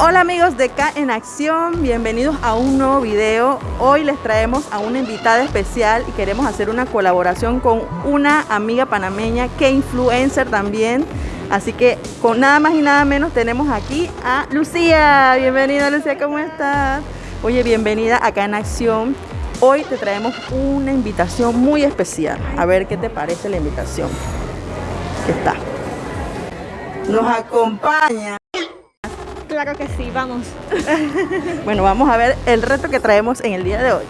Hola amigos de K en Acción, bienvenidos a un nuevo video. Hoy les traemos a una invitada especial y queremos hacer una colaboración con una amiga panameña que influencer también. Así que con nada más y nada menos tenemos aquí a Lucía. Bienvenida Lucía, ¿cómo estás? Oye, bienvenida acá en Acción. Hoy te traemos una invitación muy especial. A ver qué te parece la invitación. ¿Qué está? Nos acompaña Claro que sí, vamos. Bueno, vamos a ver el reto que traemos en el día de hoy.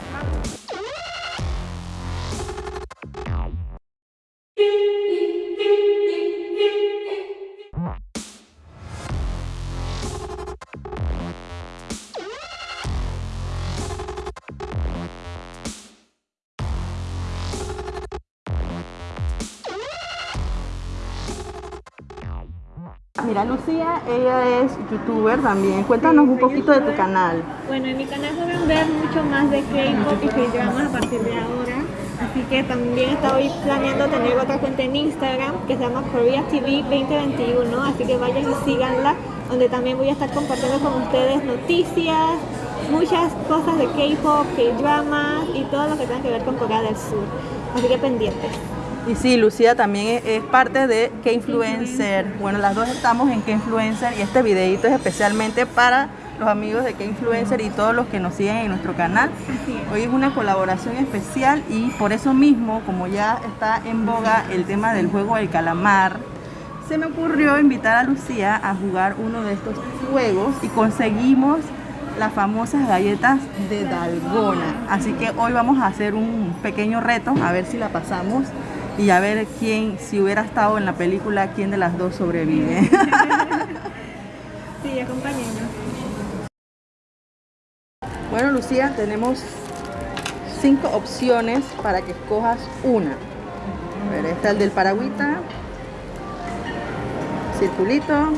Mira, Lucía, ella es youtuber también. Cuéntanos Sí, un poquito de tu canal. Bueno, en mi canal pueden ver mucho más de K-pop y K-dramas a partir de ahora. Así que también estoy planeando tener otra cuenta en Instagram que se llama Korea TV 2021. Así que vayan y síganla, donde también voy a estar compartiendo con ustedes noticias, muchas cosas de K-pop, K-dramas y todo lo que tenga que ver con Corea del Sur. Así que pendientes. Y sí, Lucía también es, es parte de K-Influencer. Bueno, las dos estamos en K-Influencer y este videito es especialmente para los amigos de K-Influencer y todos los que nos siguen en nuestro canal. Hoy es una colaboración especial y por eso mismo, como ya está en boga el tema del juego del calamar, se me ocurrió invitar a Lucía a jugar uno de estos juegos y conseguimos las famosas galletas de Dalgona. Así que hoy vamos a hacer un pequeño reto, a ver si la pasamos y a ver quién, si hubiera estado en la película, quién de las dos sobrevive. Sí, acompáñenos. Bueno, Lucía, tenemos cinco opciones para que escojas una. A ver, está el del paragüita, circulito,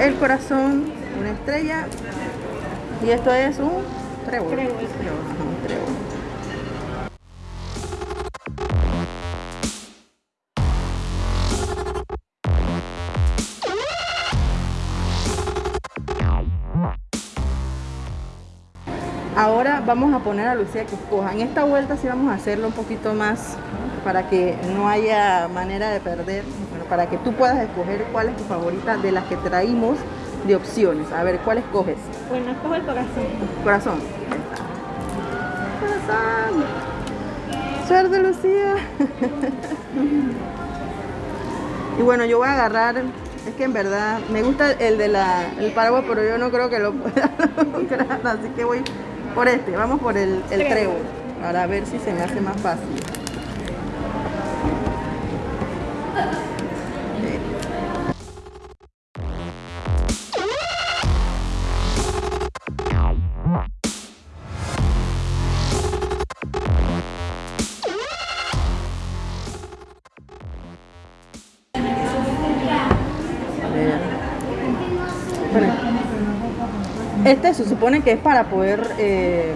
el corazón, una estrella y esto es un trébol. Trébol. ajá, un trébol. Ahora vamos a poner a Lucía que escoja. En esta vuelta sí vamos a hacerlo un poquito más para que no haya manera de perder, bueno, para que tú puedas escoger cuál es tu favorita de las que traímos de opciones. A ver, ¿cuál escoges? Bueno, escojo el corazón. Corazón. Corazón. Suerte, Lucía. y bueno, yo voy a agarrar, es que en verdad me gusta el de la, el paraguas, pero yo no creo que lo pueda lograr, así que voy por este, vamos por el, el Trébol. para ver si se me hace más fácil. Este se supone que es para poder eh,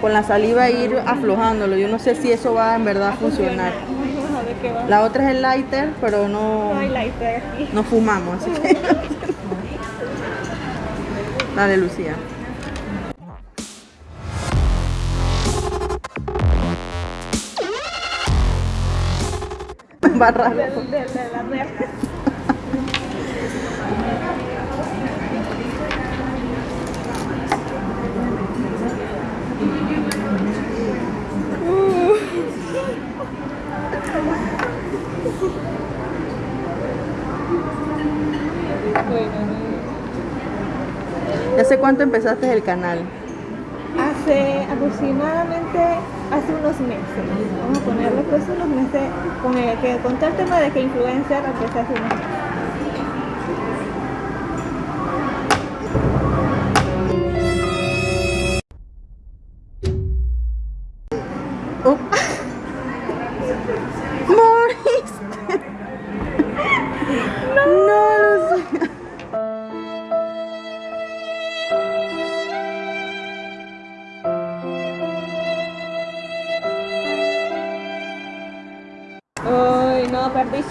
con la saliva ir aflojándolo. Yo no sé si eso va en verdad a funcionar. Vamos a ver qué va. La otra es el lighter, pero no, No hay lighter aquí. no fumamos, así que. Dale, Lucía. Va raro. Del- del- de la red. ¿Ya sé cuánto empezaste el canal? Hace aproximadamente hace unos meses. Vamos a ponerle pues unos meses con el que con todo el tema de que influencer empecé hace unos meses.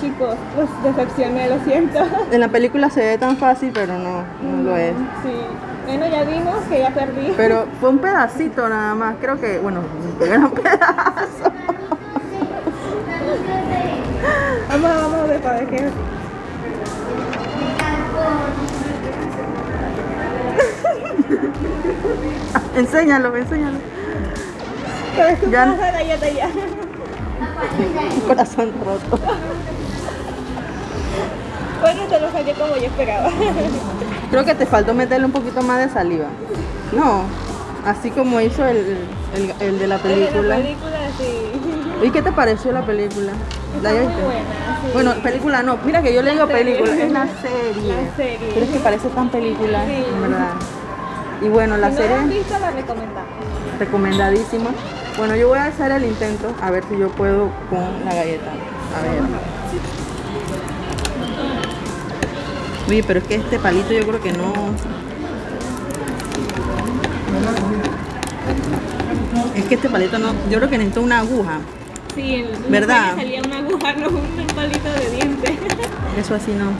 Chicos, los decepcioné, lo siento. En la película se ve tan fácil, pero no, no lo es. Sí. Bueno, ya vimos que ya perdí. Pero fue un pedacito nada más, creo que, bueno, un gran pedazo. Vamos, vamos a ver para ver qué. enséñalo, enséñalo. Pero es Ya- ya. Corazón roto. Bueno, te lo salió como yo esperaba. Creo que te faltó meterle un poquito más de saliva. No, así como hizo el, el, el de la película. la película sí. ¿Y qué te pareció la película? Buena. sí. Bueno, película no, mira que yo le digo serie. película, es la serie. La serie. Pero es que parece tan película, Sí. en verdad. Y bueno, la si serie la visto, la recomendamos. recomendadísima. Bueno, yo voy a hacer el intento a ver si yo puedo con la galleta. A ver. Oye, pero es que este palito yo creo que no. Es que este palito no. Yo creo que necesito una aguja. Sí, en la ¿Verdad? salía una aguja, no un palito de diente. Eso así no.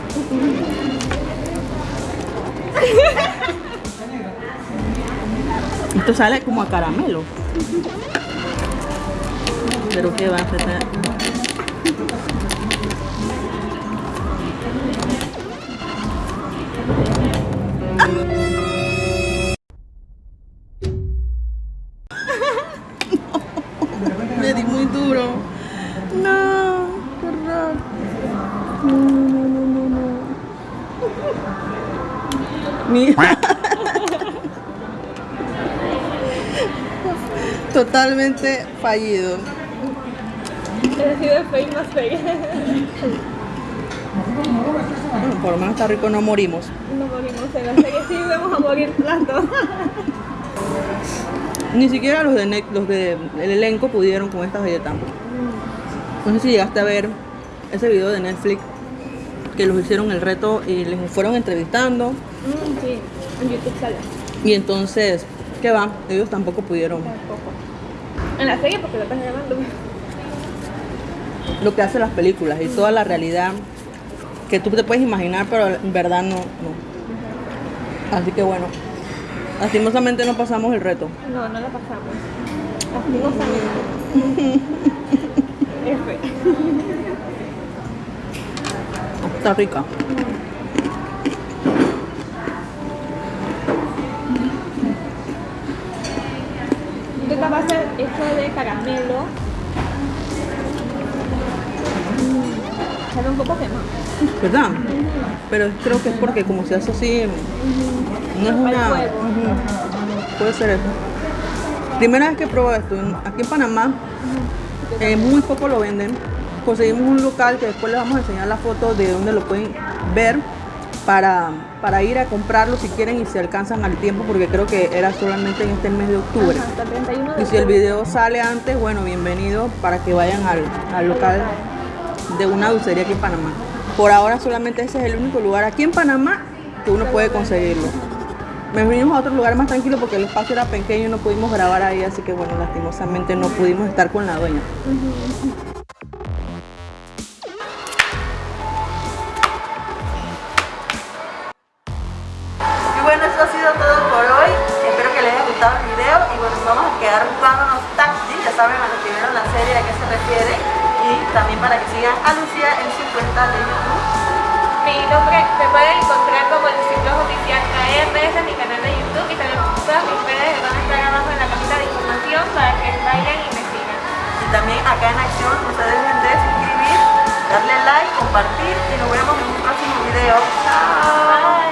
Esto sale como a caramelo. Pero qué va a di muy duro. No, qué. No, no, no, no, no. Totalmente fallido. Pero sido fake más fake. Bueno, por lo menos está rico, no morimos. No morimos en la serie, sí vamos a morir las dos. Ni siquiera los de los de el elenco pudieron con estas galletas. No sé si llegaste a ver ese video de Netflix que los hicieron el reto y les fueron entrevistando Mm, sí, en YouTube sale. y entonces, ¿qué va? Ellos tampoco pudieron. Tampoco. En la serie porque lo están grabando. Lo que hacen las películas y toda la realidad que tú te puedes imaginar, pero en verdad no, no. Así que bueno, lastimosamente no pasamos el reto. No, no la pasamos. Lastimosamente. F. Está rica. De caramelo. Mm, Sabe un poco quemado. ¿Verdad? Pero creo que es porque como se hace así, no es una... Puede ser eso. Primera vez que pruebo esto, aquí en Panamá, eh, muy poco lo venden. Conseguimos un local que después les vamos a enseñar la foto de donde lo pueden ver para, para ir a comprarlo si quieren y si alcanzan al tiempo, porque creo que era solamente en este mes de octubre. Ajá, hasta el 31 de Y si el video sale antes, bueno, bienvenido para que vayan al, al local de una dulcería aquí en Panamá. Por ahora solamente ese es el único lugar aquí en Panamá que uno puede conseguirlo. Me vinimos a otro lugar más tranquilo porque el espacio era pequeño y no pudimos grabar ahí, así que bueno, lastimosamente no pudimos estar con la dueña. Cuenta de YouTube. Mi nombre me pueden encontrar como el ciclo oficial KR, ese es mi canal de YouTube y también todas mis redes van a estar abajo en la cajita de información para que vayan y me sigan. Y también acá en acción no se dejen de suscribir, darle like, compartir y nos vemos en un próximo video.